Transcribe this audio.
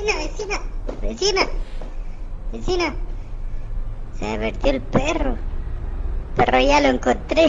vecina, vecina, vecina, vecina. Se me perdió el perro. Perro ya lo encontré.